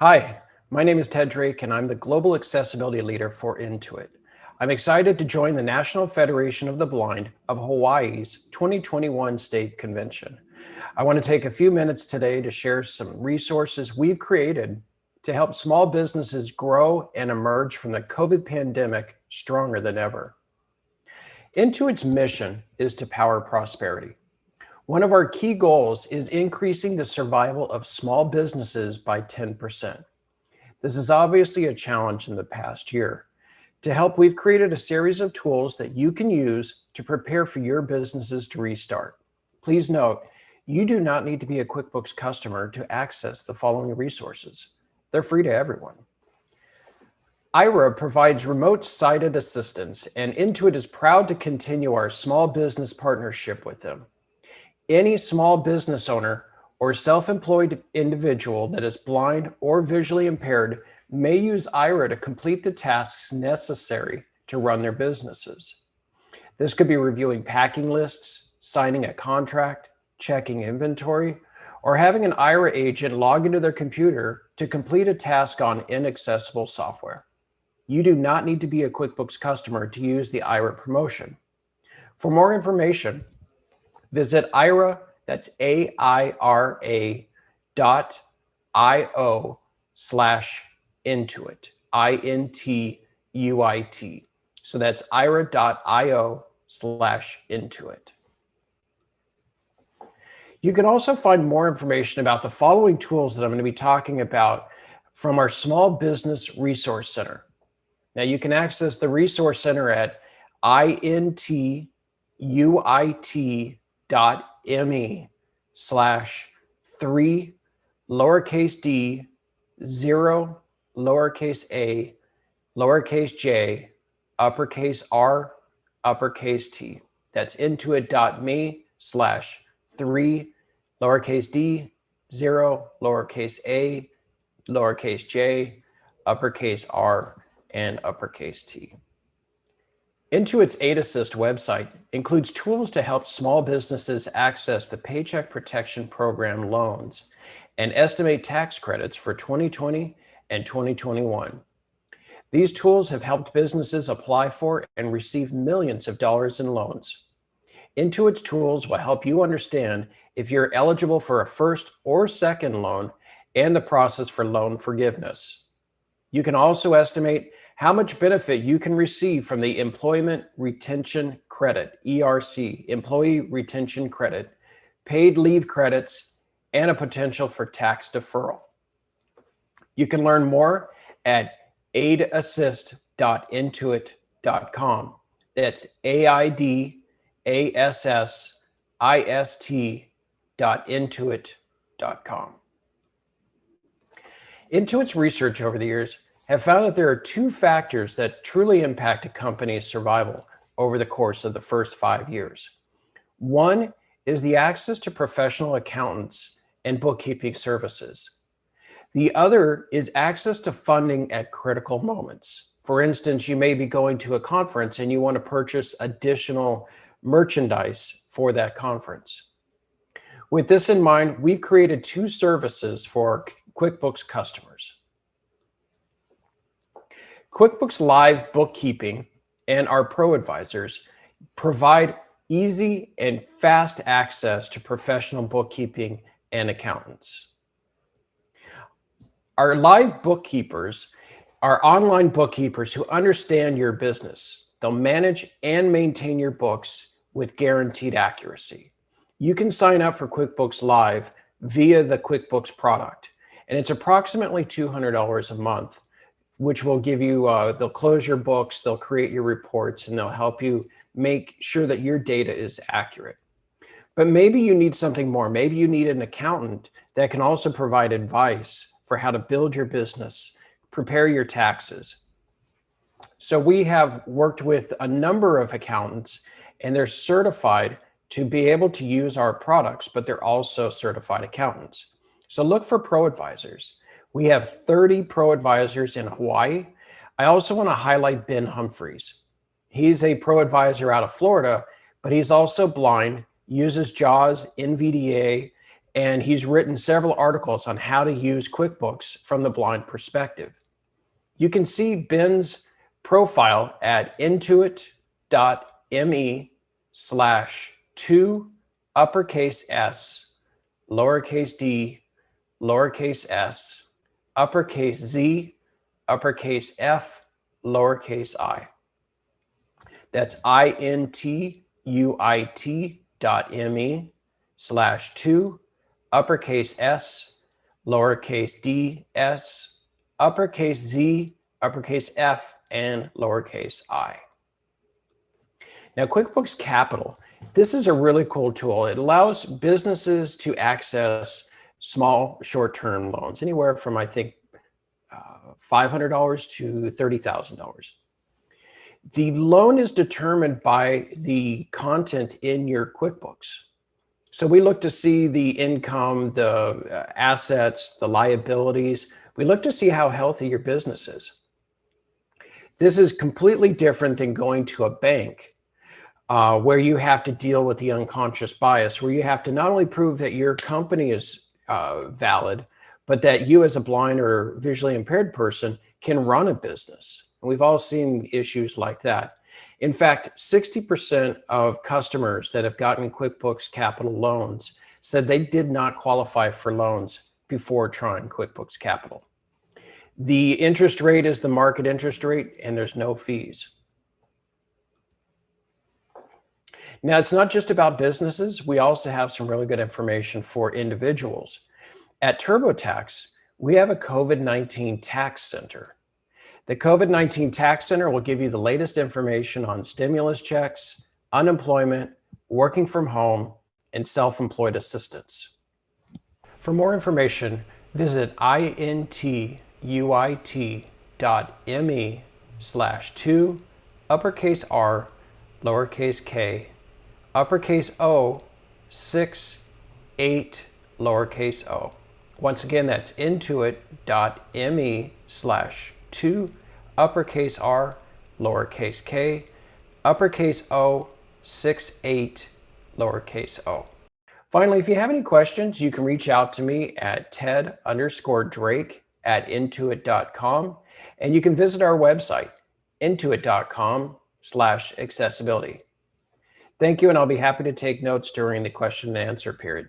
Hi, my name is Ted Drake and I'm the Global Accessibility Leader for Intuit. I'm excited to join the National Federation of the Blind of Hawaii's 2021 State Convention. I want to take a few minutes today to share some resources we've created to help small businesses grow and emerge from the COVID pandemic stronger than ever. Intuit's mission is to power prosperity. One of our key goals is increasing the survival of small businesses by 10%. This is obviously a challenge in the past year. To help, we've created a series of tools that you can use to prepare for your businesses to restart. Please note, you do not need to be a QuickBooks customer to access the following resources. They're free to everyone. Aira provides remote sighted assistance and Intuit is proud to continue our small business partnership with them. Any small business owner or self-employed individual that is blind or visually impaired may use Aira to complete the tasks necessary to run their businesses. This could be reviewing packing lists, signing a contract, checking inventory, or having an Aira agent log into their computer to complete a task on inaccessible software. You do not need to be a QuickBooks customer to use the Aira promotion. For more information, Visit Aira, that's A-I-R-A dot I-O slash Intuit, I-N-T-U-I-T. So that's aira.io slash Intuit. You can also find more information about the following tools that I'm going to be talking about from our Small Business Resource Center. Now you can access the Resource Center at intuit dot me slash three lowercase d zero lowercase a lowercase j uppercase r uppercase t. That's intuit.me slash three lowercase d zero lowercase a lowercase j uppercase r and uppercase t. Intuit's Aid Assist website includes tools to help small businesses access the Paycheck Protection Program loans and estimate tax credits for 2020 and 2021. These tools have helped businesses apply for and receive millions of dollars in loans. Intuit's tools will help you understand if you're eligible for a first or second loan and the process for loan forgiveness. You can also estimate how much benefit you can receive from the Employment Retention Credit, ERC, Employee Retention Credit, paid leave credits, and a potential for tax deferral. You can learn more at aidassist.intuit.com. That's A-I-D-A-S-S-I-S-T dot intuit.com. Intuit's research over the years have found that there are two factors that truly impact a company's survival over the course of the first five years. One is the access to professional accountants and bookkeeping services. The other is access to funding at critical moments. For instance, you may be going to a conference and you want to purchase additional merchandise for that conference. With this in mind, we've created two services for QuickBooks customers. QuickBooks Live Bookkeeping and our Pro Advisors provide easy and fast access to professional bookkeeping and accountants. Our live bookkeepers are online bookkeepers who understand your business. They'll manage and maintain your books with guaranteed accuracy. You can sign up for QuickBooks Live via the QuickBooks product, and it's approximately $200 a month which will give you, uh, they'll close your books, they'll create your reports, and they'll help you make sure that your data is accurate. But maybe you need something more. Maybe you need an accountant that can also provide advice for how to build your business, prepare your taxes. So we have worked with a number of accountants and they're certified to be able to use our products, but they're also certified accountants. So look for pro advisors. We have 30 pro advisors in Hawaii. I also want to highlight Ben Humphreys. He's a pro advisor out of Florida, but he's also blind, uses JAWS, NVDA, and he's written several articles on how to use QuickBooks from the blind perspective. You can see Ben's profile at intuit.me slash two uppercase s, lowercase d, lowercase s, uppercase z, uppercase f, lowercase i. That's I-N-T-U-I-T dot M-E slash two, uppercase S, lowercase d, s, uppercase z, uppercase f, and lowercase i. Now, QuickBooks Capital, this is a really cool tool. It allows businesses to access small short-term loans, anywhere from, I think, uh, $500 to $30,000. The loan is determined by the content in your QuickBooks. So we look to see the income, the uh, assets, the liabilities. We look to see how healthy your business is. This is completely different than going to a bank uh, where you have to deal with the unconscious bias, where you have to not only prove that your company is uh, valid, but that you as a blind or visually impaired person can run a business. And we've all seen issues like that. In fact, 60% of customers that have gotten QuickBooks Capital loans said they did not qualify for loans before trying QuickBooks Capital. The interest rate is the market interest rate and there's no fees. Now, it's not just about businesses. We also have some really good information for individuals. At TurboTax, we have a COVID-19 tax center. The COVID-19 Tax Center will give you the latest information on stimulus checks, unemployment, working from home, and self-employed assistance. For more information, visit intuit.me slash 2 uppercase R lowercase k uppercase O 6 8 lowercase o. Once again, that's intuit.me slash 2, uppercase R, lowercase k, uppercase O, 6, 8, lowercase o. Finally, if you have any questions, you can reach out to me at ted underscore drake at intuit.com, and you can visit our website, intuit.com slash accessibility. Thank you, and I'll be happy to take notes during the question and answer period.